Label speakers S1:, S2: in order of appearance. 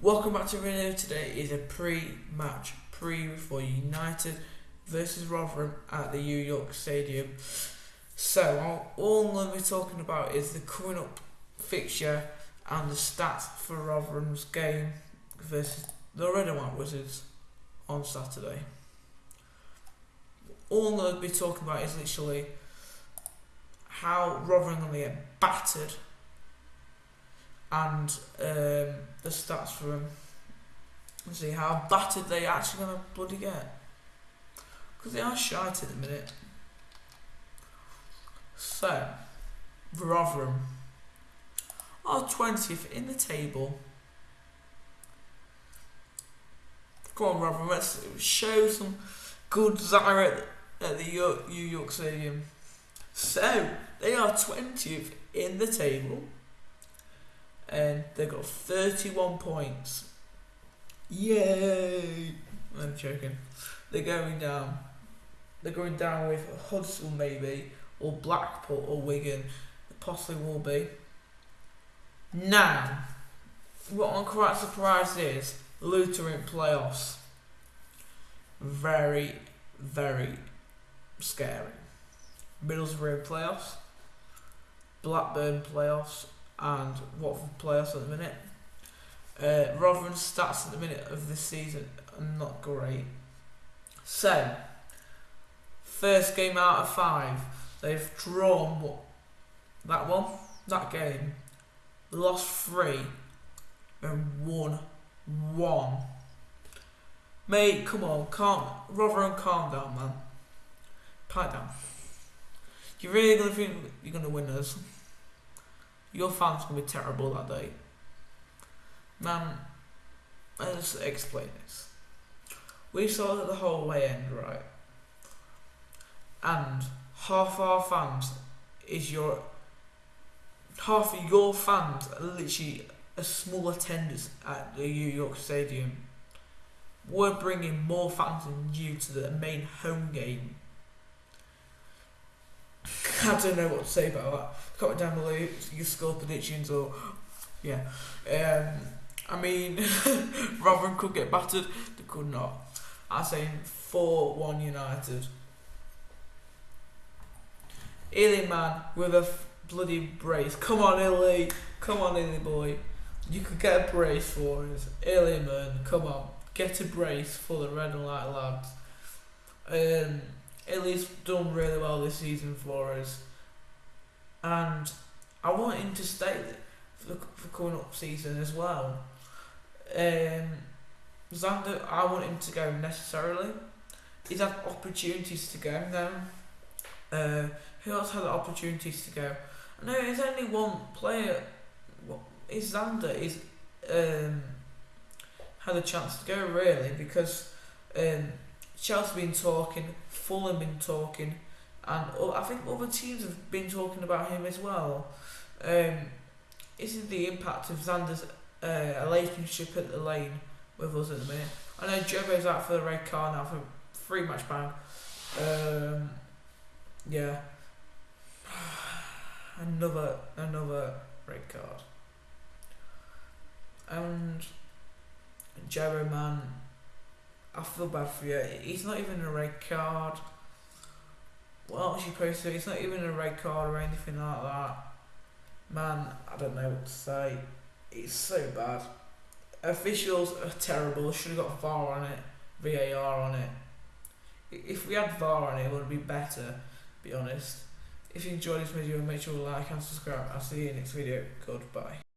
S1: Welcome back to video. Today is a pre-match preview for United versus Rotherham at the New York Stadium. So all I'm going to be talking about is the coming up fixture and the stats for Rotherham's game versus the Red and White Wizards on Saturday. All I'm going to be talking about is literally how Rotherham are going to get battered and um, the stats for them. Let's see how battered they actually going to bloody get. Because they are shite at the minute. So, Rotherham are 20th in the table. Come on, Rotherham, let's show some good Zyra at the New York Stadium. So, they are 20th in the table and they've got 31 points. Yay! I'm joking. They're going down. They're going down with Hudson maybe, or Blackpool, or Wigan. possibly will be. Now, what I'm quite surprised is Luton in playoffs. Very, very scary. Middlesbrough playoffs. Blackburn playoffs and Watford playoffs at the minute. Uh, Rotherham's stats at the minute of this season are not great. So, first game out of five, they've drawn what, that one, that game, lost three, and won one. Mate, come on, calm, Rotherham, calm down, man. Pipe down. You really gonna think you're gonna win this? Your fans gonna be terrible that day. Man, let's explain this. We saw the whole way end, right? And half our fans is your half of your fans are literally a small attendance at the New York Stadium. We're bringing more fans than you to the main home game I don't know what to say about that. Comment down below your score predictions or yeah. Um, I mean, Rotherham could get battered. They could not. I'm saying four one United. Illy man with a bloody brace. Come on, Illy. Come on, Illy boy. You could get a brace for us. Illy man, come on. Get a brace for the red and white lads. Um, Illy's done really well this season for us, and I want him to stay for, for coming up season as well. Um, Zander, I want him to go necessarily. He's had opportunities to go now. Uh, who else had opportunities to go? No, there's only one player. Is Zander? Is um, had a chance to go really because um, Chelsea been talking, Fulham been talking, and I think other teams have been talking about him as well. Um, is the impact of Xander's uh, relationship at the lane with us at the minute? I know Jobo's out for the red card now for three match ban. Um, yeah, another another red card, and Jobo man I feel bad for you. He's not even a red card. You supposed to? It's not even a red card or anything like that. Man, I don't know what to say. It's so bad. Officials are terrible. Should have got VAR on it, VAR on it. If we had VAR on it, it would be better. Be honest. If you enjoyed this video, make sure to like and subscribe. I'll see you in the next video. Goodbye.